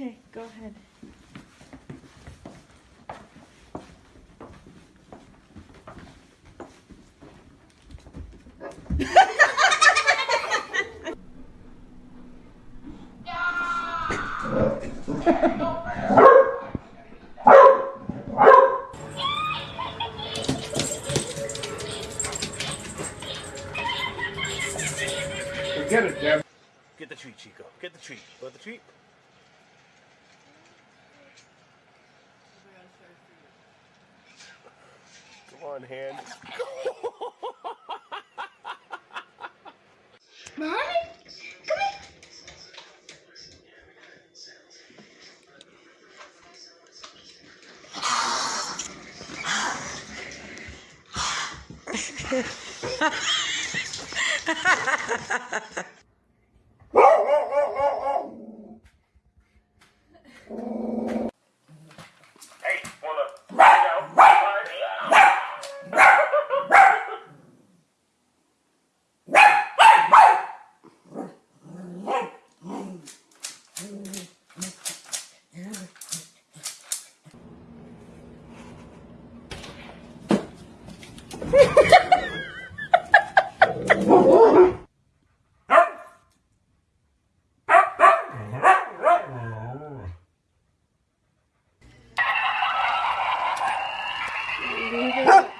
Okay, go ahead. Come on, hand. Mommy, come here. David.